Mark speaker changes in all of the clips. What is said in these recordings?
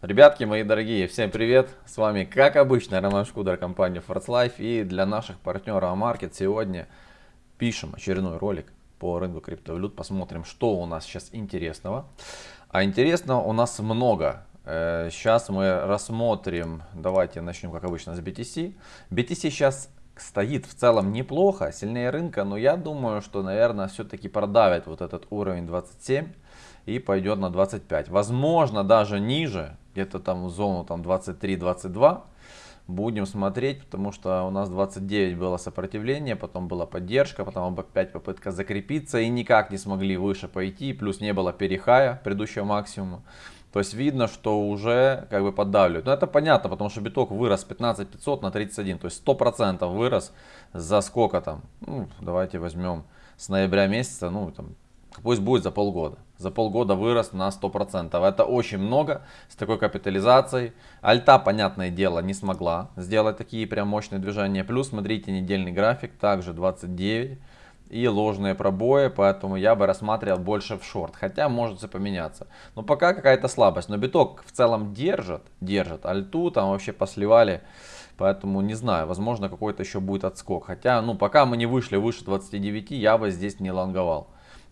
Speaker 1: Ребятки мои дорогие, всем привет! С вами, как обычно, Роман Шкудер, компания Force Life. И для наших партнеров Амаркет сегодня пишем очередной ролик по рынку криптовалют. Посмотрим, что у нас сейчас интересного. А интересного у нас много. Сейчас э, мы рассмотрим, давайте начнем, как обычно, с BTC. BTC сейчас стоит в целом неплохо, сильнее рынка, но я думаю, что, наверное, все-таки продавит вот этот уровень 27 и пойдет на 25. Возможно, даже ниже, где-то там в зону там 23-22 будем смотреть, потому что у нас 29 было сопротивление, потом была поддержка, потом опять попытка закрепиться и никак не смогли выше пойти, плюс не было перехая предыдущего максимума. То есть видно, что уже как бы поддавливают. Но это понятно, потому что биток вырос 15 500 на 31, то есть 100% вырос за сколько там, ну, давайте возьмем с ноября месяца, ну там пусть будет за полгода. За полгода вырос на 100%. Это очень много с такой капитализацией. Альта, понятное дело, не смогла сделать такие прям мощные движения. Плюс, смотрите, недельный график, также 29 и ложные пробои, поэтому я бы рассматривал больше в шорт, хотя может все поменяться. Но пока какая-то слабость, но биток в целом держит, держит, альту там вообще посливали, поэтому не знаю, возможно какой-то еще будет отскок, хотя ну пока мы не вышли выше 29, я бы здесь не лонговал.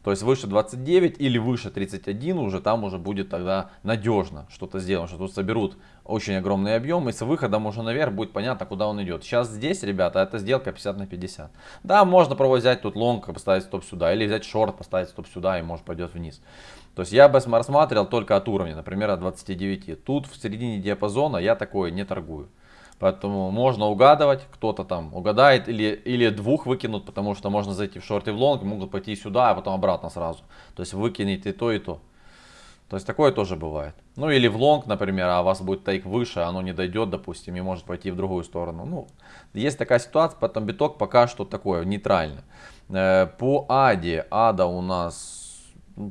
Speaker 1: То есть выше 29 или выше 31 уже там уже будет тогда надежно что-то сделано, что тут соберут очень огромный объем и с выходом уже наверх будет понятно, куда он идет. Сейчас здесь, ребята, это сделка 50 на 50. Да, можно пробовать взять тут лонг, поставить стоп сюда, или взять шорт, поставить стоп сюда и может пойдет вниз. То есть я бы рассматривал только от уровня, например, от 29. Тут в середине диапазона я такое не торгую. Поэтому можно угадывать, кто-то там угадает или, или двух выкинут, потому что можно зайти в шорт и в лонг, могут пойти сюда, а потом обратно сразу. То есть выкинет и то, и то. То есть такое тоже бывает. Ну или в лонг, например, а у вас будет тейк выше, оно не дойдет, допустим, и может пойти в другую сторону. Ну, есть такая ситуация, потом биток пока что такое, нейтрально. Э, по аде, ада у нас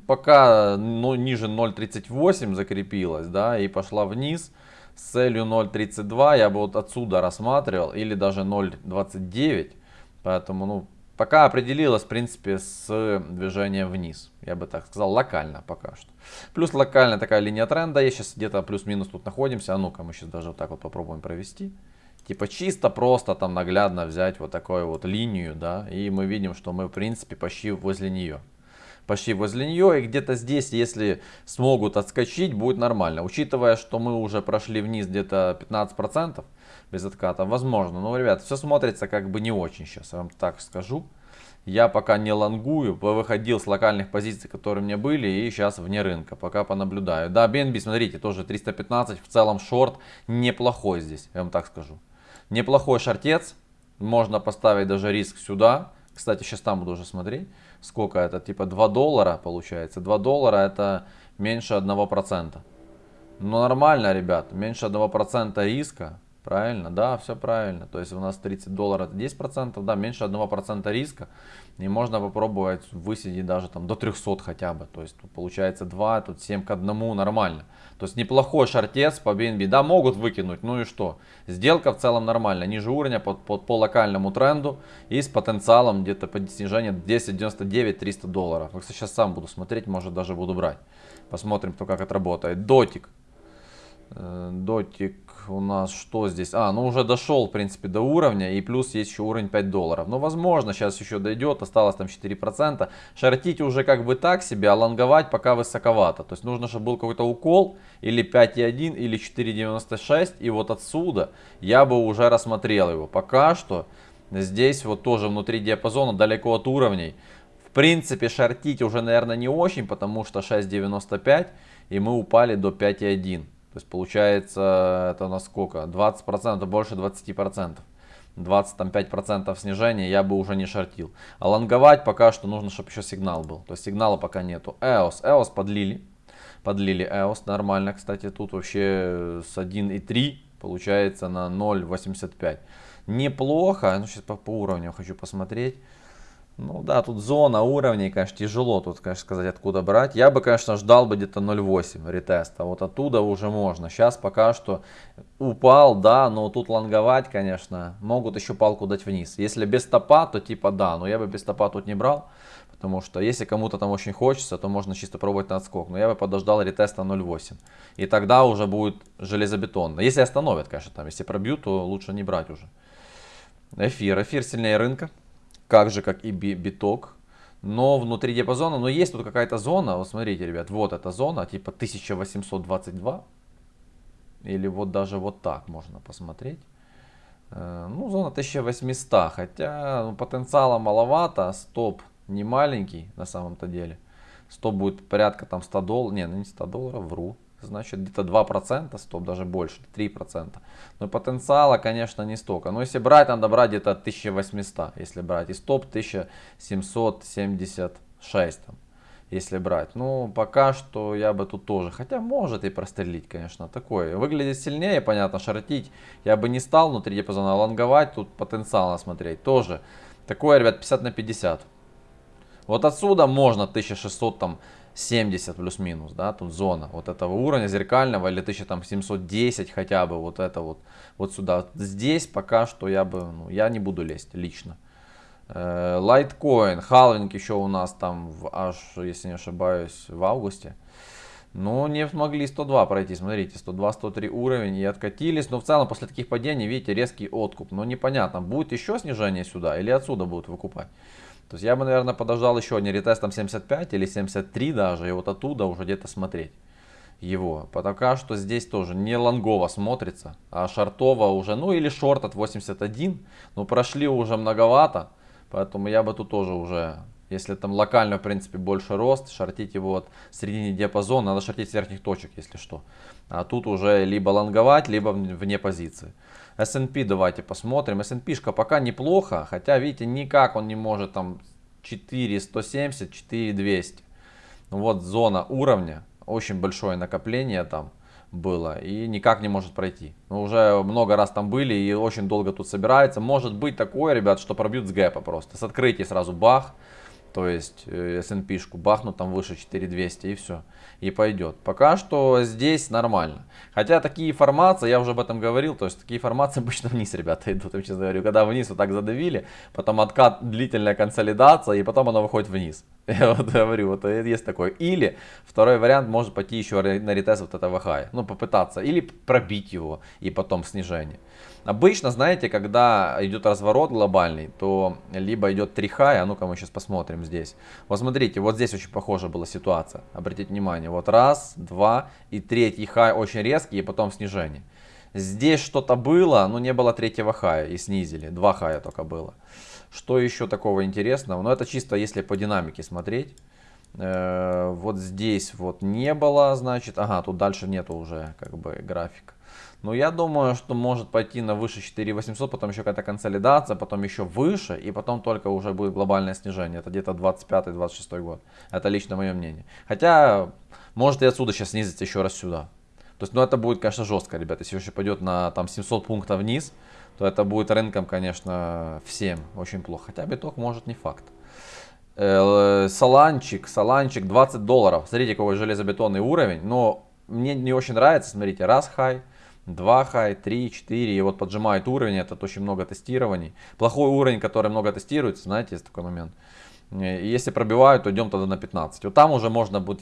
Speaker 1: пока ну, ниже 0.38 закрепилась, да, и пошла вниз с целью 0.32 я бы вот отсюда рассматривал или даже 0.29 поэтому ну пока определилась в принципе с движением вниз я бы так сказал локально пока что. Плюс локальная такая линия тренда я сейчас где-то плюс-минус тут находимся а ну-ка мы сейчас даже вот так вот попробуем провести. Типа чисто просто там наглядно взять вот такую вот линию да и мы видим что мы в принципе почти возле нее почти возле нее. И где-то здесь, если смогут отскочить, будет нормально. Учитывая, что мы уже прошли вниз где-то 15% без отката, возможно. Но, ребят, все смотрится как бы не очень сейчас, я вам так скажу. Я пока не лонгую, выходил с локальных позиций, которые у меня были, и сейчас вне рынка, пока понаблюдаю. Да, BNB, смотрите, тоже 315, в целом шорт неплохой здесь, я вам так скажу. Неплохой шортец, можно поставить даже риск сюда. Кстати, сейчас там буду уже смотреть сколько это, типа 2 доллара получается. 2 доллара это меньше 1%. Ну нормально, ребят, меньше 1% риска. Правильно, да, все правильно. То есть у нас 30 долларов это 10%, да, меньше 1% риска. И можно попробовать высидеть даже там до 300 хотя бы. То есть тут получается 2, тут 7 к 1, нормально. То есть неплохой шортец по BNB. Да, могут выкинуть, ну и что. Сделка в целом нормальная. Ниже уровня по, по, по локальному тренду и с потенциалом где-то по снижению 10.99-300 долларов. Вот сейчас сам буду смотреть, может даже буду брать. Посмотрим, кто как отработает. Дотик. Э, дотик у нас что здесь? А, ну уже дошел, в принципе, до уровня. И плюс есть еще уровень 5 долларов. Ну, возможно, сейчас еще дойдет. Осталось там 4%. Шортить уже как бы так себе, а лонговать пока высоковато. То есть нужно, чтобы был какой-то укол. Или 5,1, или 4,96. И вот отсюда я бы уже рассмотрел его. Пока что здесь вот тоже внутри диапазона, далеко от уровней. В принципе, шортить уже, наверное, не очень, потому что 6,95. И мы упали до 5,1. То есть получается это на сколько? 20%, больше 20%. 25% снижения я бы уже не шортил. А лонговать пока что нужно, чтобы еще сигнал был. То есть сигнала пока нету. EOS. EOS подлили. Подлили EOS нормально. Кстати, тут вообще с 1.3 получается на 0.85. Неплохо. Ну, сейчас по, по уровню хочу посмотреть. Ну да, тут зона уровней, конечно, тяжело тут, конечно, сказать, откуда брать. Я бы, конечно, ждал бы где-то 0.8 ретеста. Вот оттуда уже можно. Сейчас пока что упал, да, но тут лонговать, конечно, могут еще палку дать вниз. Если без стопа, то типа да, но я бы без стопа тут не брал. Потому что если кому-то там очень хочется, то можно чисто пробовать на отскок. Но я бы подождал ретеста 0.8. И тогда уже будет железобетонно. Если остановят, конечно, там. Если пробьют, то лучше не брать уже. Эфир. Эфир сильнее рынка. Как же, как и биток. Но внутри диапазона, но есть тут какая-то зона. Вот смотрите, ребят, вот эта зона, типа 1822. Или вот даже вот так можно посмотреть. Э, ну, зона 1800, хотя ну, потенциала маловато, стоп не маленький на самом-то деле. Стоп будет порядка там 100 долларов, не, ну не 100 долларов, вру. Значит где-то 2%, стоп даже больше, 3%. Но потенциала, конечно, не столько. Но если брать, надо брать где-то 1800, если брать. И стоп 1776 там если брать. Ну, пока что я бы тут тоже, хотя может и прострелить, конечно, такое. Выглядит сильнее, понятно, шортить я бы не стал внутри диапазона, лонговать тут потенциально смотреть тоже. Такое, ребят, 50 на 50. Вот отсюда можно 1600 там 70 плюс-минус, да, тут зона вот этого уровня зеркального или 1710 хотя бы, вот это вот, вот сюда. Здесь пока что я бы, ну, я не буду лезть лично. Лайткоин, халвинг еще у нас там в, аж, если не ошибаюсь, в августе. Но не смогли 102 пройти, смотрите, 102-103 уровень и откатились. Но в целом после таких падений, видите, резкий откуп. Но непонятно, будет еще снижение сюда или отсюда будут выкупать. То есть я бы, наверное, подождал еще не ретестом 75 или 73 даже, и вот оттуда уже где-то смотреть его. Пока что здесь тоже не лонгово смотрится, а шортово уже, ну или шорт от 81, но прошли уже многовато. Поэтому я бы тут тоже уже, если там локально, в принципе, больше рост, шортить его вот в середине диапазона, надо шортить с верхних точек, если что. А тут уже либо лонговать, либо вне позиции. S&P давайте посмотрим. S&P пока неплохо, хотя, видите, никак он не может там 4170, 4200. Ну вот зона уровня, очень большое накопление там было и никак не может пройти. Мы уже много раз там были и очень долго тут собирается. Может быть такое, ребят, что пробьют с гэпа просто. С открытия сразу бах. То есть э, S&P-шку бахнут там выше 4200 и все. И пойдет. Пока что здесь нормально. Хотя такие формации, я уже об этом говорил, то есть такие формации обычно вниз, ребята, идут. Я честно говорю, когда вниз вот так задавили, потом откат, длительная консолидация, и потом она выходит вниз. Я вот говорю, вот есть такое. Или второй вариант может пойти еще на ретест вот этого хая. Ну, попытаться. Или пробить его и потом снижение. Обычно, знаете, когда идет разворот глобальный, то либо идет три хая, а ну-ка мы сейчас посмотрим здесь. Вот смотрите, вот здесь очень похожа была ситуация. Обратите внимание, вот раз, два и третий хай очень резкий и потом снижение. Здесь что-то было, но не было третьего хая и снизили. Два хая только было. Что еще такого интересного? Ну это чисто если по динамике смотреть. Э, вот здесь вот не было, значит, ага, тут дальше нету уже как бы графика. Но я думаю, что может пойти на выше 4800, потом еще какая-то консолидация, потом еще выше, и потом только уже будет глобальное снижение. Это где-то 25-26 год. Это лично мое мнение. Хотя, может и отсюда сейчас снизиться еще раз сюда. То есть, ну это будет, конечно, жестко, ребята. Если еще пойдет на там 700 пунктов вниз, то это будет рынком, конечно, всем очень плохо. Хотя биток может не факт. Саланчик, саланчик 20 долларов. Смотрите, какой железобетонный уровень. Но мне не очень нравится, смотрите, раз хай, 2 хай, 3, 4, и вот поджимает уровень, это очень много тестирований. Плохой уровень, который много тестируется, знаете, есть такой момент. И если пробивают, то идем тогда на 15. Вот там уже можно будет,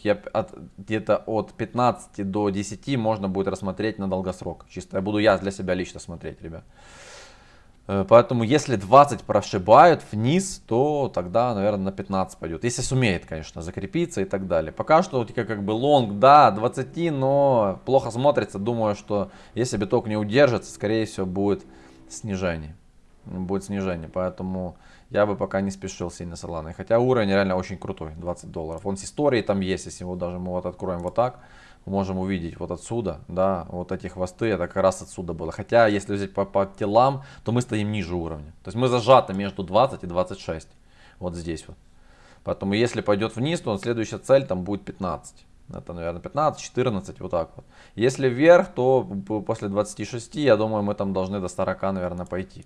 Speaker 1: где-то от 15 до 10 можно будет рассмотреть на долгосрок. Чисто я буду я для себя лично смотреть, ребят. Э, поэтому если 20 прошибают вниз, то тогда, наверное, на 15 пойдет. Если сумеет, конечно, закрепиться и так далее. Пока что как, как бы лонг, да, 20, но плохо смотрится. Думаю, что если биток не удержится, скорее всего будет снижение. Будет снижение, поэтому я бы пока не спешил сильно с Аланой. Хотя уровень реально очень крутой, 20 долларов. Он с историей там есть, если его даже мы вот откроем вот так можем увидеть вот отсюда, да, вот эти хвосты, это как раз отсюда было. Хотя, если взять по, по телам, то мы стоим ниже уровня. То есть мы зажаты между 20 и 26, вот здесь вот. Поэтому, если пойдет вниз, то следующая цель там будет 15. Это, наверное, 15, 14, вот так вот. Если вверх, то после 26, я думаю, мы там должны до 40, наверное, пойти.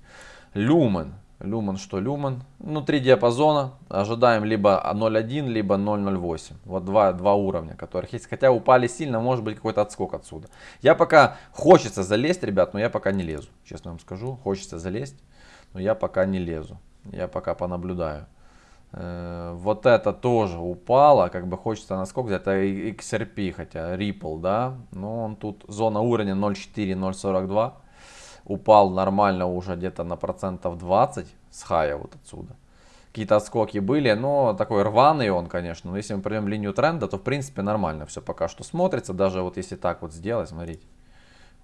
Speaker 1: Люмен. Люман что люман? Внутри диапазона ожидаем либо 0.1, либо 0.08. Вот два, два уровня, которых есть. Хотя упали сильно, может быть какой-то отскок отсюда. Я пока хочется залезть, ребят, но я пока не лезу. Честно вам скажу, хочется залезть, но я пока не лезу. Я пока понаблюдаю. Э, вот это тоже упало, как бы хочется насколько, это XRP, хотя Ripple, да, но он тут зона уровня 0.4-0.42, упал нормально уже где-то на процентов 20 с хая вот отсюда. Какие-то отскоки были, но такой рваный он, конечно, но если мы пройдем линию тренда, то в принципе нормально все пока что смотрится, даже вот если так вот сделать, смотрите.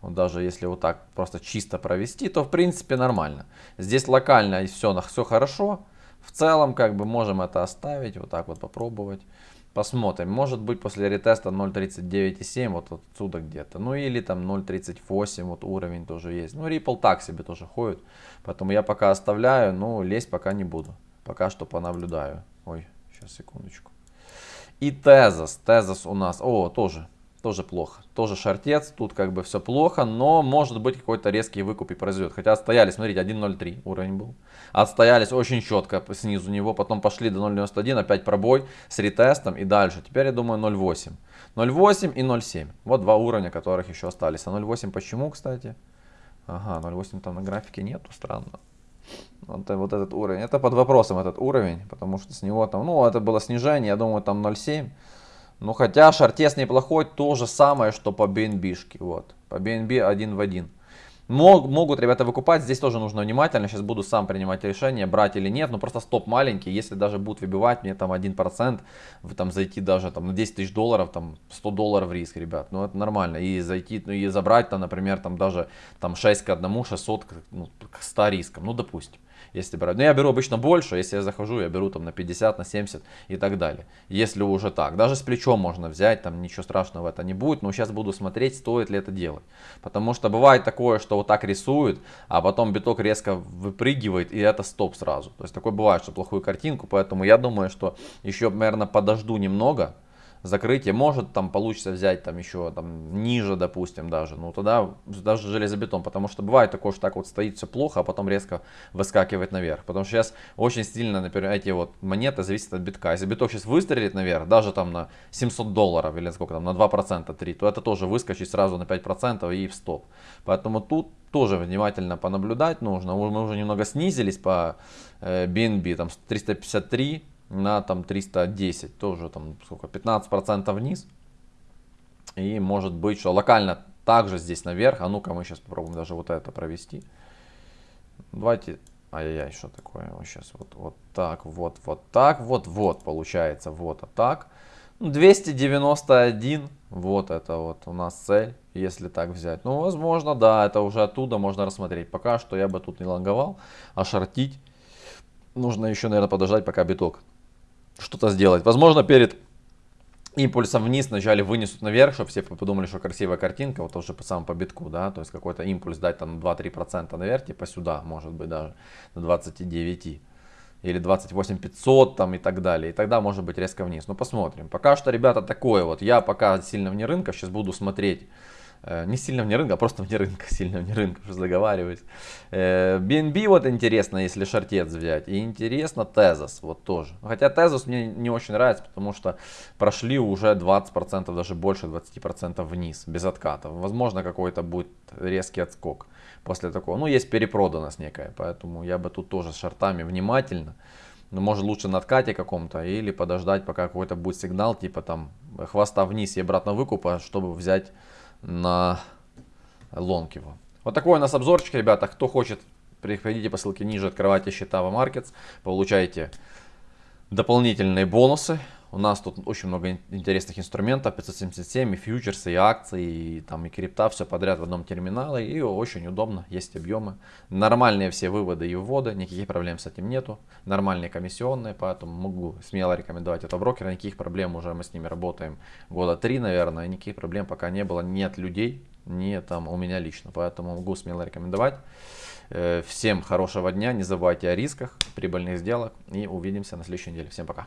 Speaker 1: Вот даже если вот так просто чисто провести, то в принципе нормально. Здесь локально и все, все хорошо. В целом, как бы можем это оставить, вот так вот попробовать. Посмотрим. Может быть после ретеста 0.39,7 вот отсюда где-то. Ну или там 0.38 вот уровень тоже есть. Ну Ripple так себе тоже ходит. Поэтому я пока оставляю, но лезть пока не буду. Пока что понаблюдаю. Ой, сейчас секундочку. И Тезос. Тезос у нас, о, тоже тоже плохо. Тоже шортец, тут как бы все плохо, но может быть какой-то резкий выкуп и произойдет. Хотя отстоялись, смотрите, 1.03 уровень был. Отстоялись очень четко снизу него, потом пошли до 0.91, опять пробой с ретестом и дальше. Теперь я думаю 0.8. 0.8 и 0.7. Вот два уровня, которых еще остались. А 0.8 почему, кстати? Ага, 0.8 там на графике нету, странно. Вот, вот этот уровень. Это под вопросом этот уровень, потому что с него там, ну, это было снижение, я думаю, там 0.7. Ну, хотя шартес неплохой, то же самое, что по BNB. Вот. По BNB один в один. Мог, могут ребята выкупать, здесь тоже нужно внимательно, сейчас буду сам принимать решение, брать или нет, но просто стоп маленький, если даже будут выбивать мне там 1%, вы там зайти даже там на 10 тысяч долларов, там 100 долларов риск, ребят, ну это нормально, и зайти, ну и забрать там, например, там даже там 6 к 1, 600 к, ну, к 100 рискам, ну допустим если брать. Но я беру обычно больше, если я захожу, я беру там на 50, на 70 и так далее. Если уже так. Даже с плечом можно взять, там ничего страшного это не будет. Но сейчас буду смотреть, стоит ли это делать. Потому что бывает такое, что вот так рисуют, а потом биток резко выпрыгивает и это стоп сразу. То есть такое бывает, что плохую картинку. Поэтому я думаю, что еще, наверное, подожду немного закрытие. Может там получится взять там еще там ниже, допустим, даже. Ну тогда даже железобетон. Потому что бывает такое, что так вот стоит все плохо, а потом резко выскакивает наверх. Потому что сейчас очень сильно, например, эти вот монеты зависят от битка. Если биток сейчас выстрелит наверх, даже там на 700 долларов или сколько там, на 2%, 3, то это тоже выскочит сразу на 5% и в стоп. Поэтому тут тоже внимательно понаблюдать нужно. Мы уже немного снизились по BNB, э, там 353 на там 310, тоже там сколько, 15% вниз. И может быть, что локально также здесь наверх. А ну-ка мы сейчас попробуем даже вот это провести. Давайте, ай-яй-яй, что такое? Вот сейчас вот, вот так, вот, вот так, вот, вот получается, вот а так. 291, вот это вот у нас цель, если так взять. Ну, возможно, да, это уже оттуда можно рассмотреть. Пока что я бы тут не лонговал, а шортить. Нужно еще, наверное, подождать, пока биток что-то сделать. Возможно, перед импульсом вниз вначале вынесут наверх, чтобы все подумали, что красивая картинка, вот уже по самому по битку, да, то есть какой-то импульс дать там 2-3% наверх, типа сюда, может быть даже на 29 или 28 500 там и так далее. И тогда может быть резко вниз. Ну посмотрим. Пока что, ребята, такое вот. Я пока сильно вне рынка. Сейчас буду смотреть не сильно вне рынка, а просто вне рынка, сильно вне рынка, что заговариваюсь. BNB э, вот интересно, если шортец взять. И интересно Тезос, вот тоже. Хотя Тезос мне не очень нравится, потому что прошли уже 20%, даже больше 20% вниз, без откатов. Возможно, какой-то будет резкий отскок после такого. Ну, есть перепроданность некая, поэтому я бы тут тоже с шортами внимательно. Ну, может лучше на откате каком-то или подождать, пока какой-то будет сигнал, типа там хвоста вниз и обратно выкупа, чтобы взять на лонг его. Вот такой у нас обзорчик, ребята. Кто хочет, приходите по ссылке ниже, открывайте счета в Markets, получаете дополнительные бонусы. У нас тут очень много интересных инструментов, 577, и фьючерсы, и акции, и, там, и крипта, все подряд в одном терминале, и очень удобно, есть объемы. Нормальные все выводы и вводы, никаких проблем с этим нету. Нормальные комиссионные, поэтому могу смело рекомендовать этого брокера, никаких проблем уже мы с ними работаем года три, наверное, никаких проблем пока не было, нет людей, не там у меня лично, поэтому могу смело рекомендовать. Э, всем хорошего дня, не забывайте о рисках, прибыльных сделок и увидимся на следующей неделе. Всем пока.